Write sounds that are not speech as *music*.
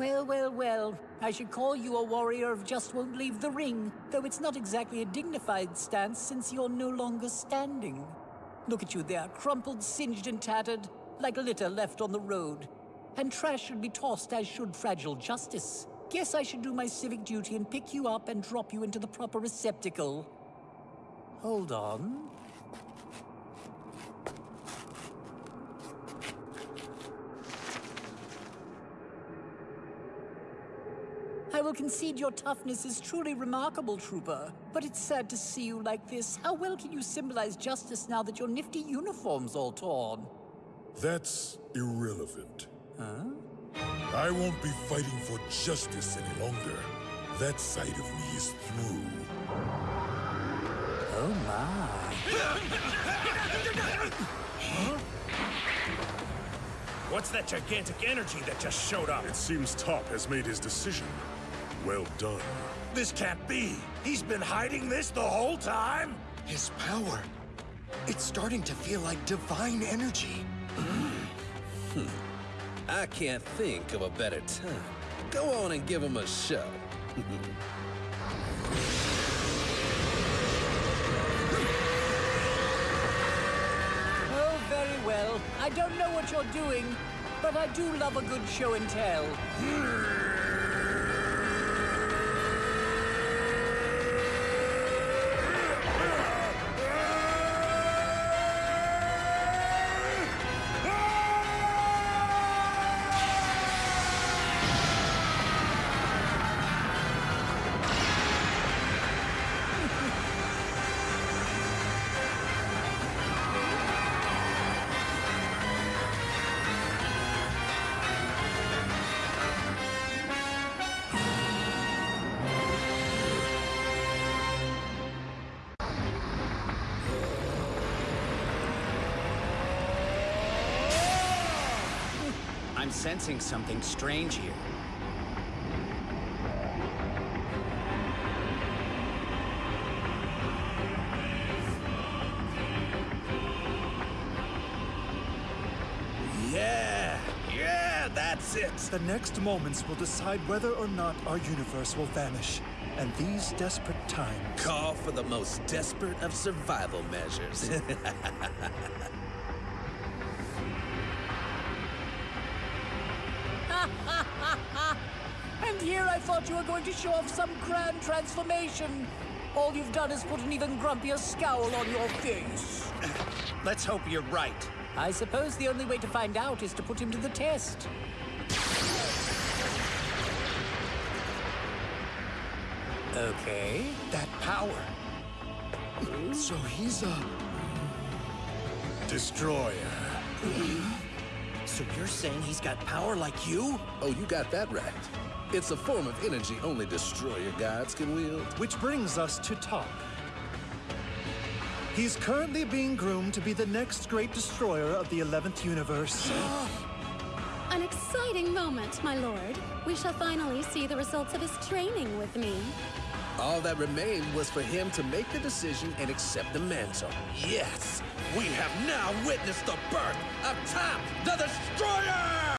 Well, well, well. I should call you a warrior of just won't leave the ring, though it's not exactly a dignified stance since you're no longer standing. Look at you there, crumpled, singed, and tattered, like litter left on the road. And trash should be tossed as should fragile justice. Guess I should do my civic duty and pick you up and drop you into the proper receptacle. Hold on. I will concede your toughness is truly remarkable, Trooper. But it's sad to see you like this. How well can you symbolize justice now that your nifty uniform's all torn? That's irrelevant. Huh? I won't be fighting for justice any longer. That side of me is through. Oh my. What's that gigantic energy that just showed up? It seems Top has made his decision. Well done. This can't be. He's been hiding this the whole time? His power. It's starting to feel like divine energy. Hmm. I can't think of a better time. Go on and give him a show. *laughs* Oh, very well. I don't know what you're doing, but I do love a good show and tell. Hmm. I'm sensing something strange here. Yeah, yeah, that's it. The next moments will decide whether or not our universe will vanish. And these desperate times. Call for the most desperate of survival measures. *laughs* *laughs* And here I thought you were going to show off some grand transformation. All you've done is put an even grumpier scowl on your face. *clears throat* Let's hope you're right. I suppose the only way to find out is to put him to the test. Okay. That power. So he's a. Destroyer. *laughs* So you're saying he's got power like you? oh, you got that right. It's a form of energy only destroyer gods can wield. Which brings us to Top. He's currently being groomed to be the next great destroyer of the 11th universe. *gasps* An exciting moment, my lord. We shall finally see the results of his training with me. All that remained was for him to make the decision and accept the mantle. Yes, we have now witnessed the birth of Top the Destroyer!